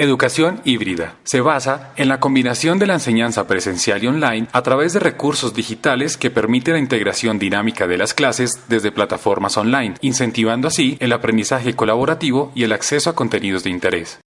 Educación híbrida. Se basa en la combinación de la enseñanza presencial y online a través de recursos digitales que permite la integración dinámica de las clases desde plataformas online, incentivando así el aprendizaje colaborativo y el acceso a contenidos de interés.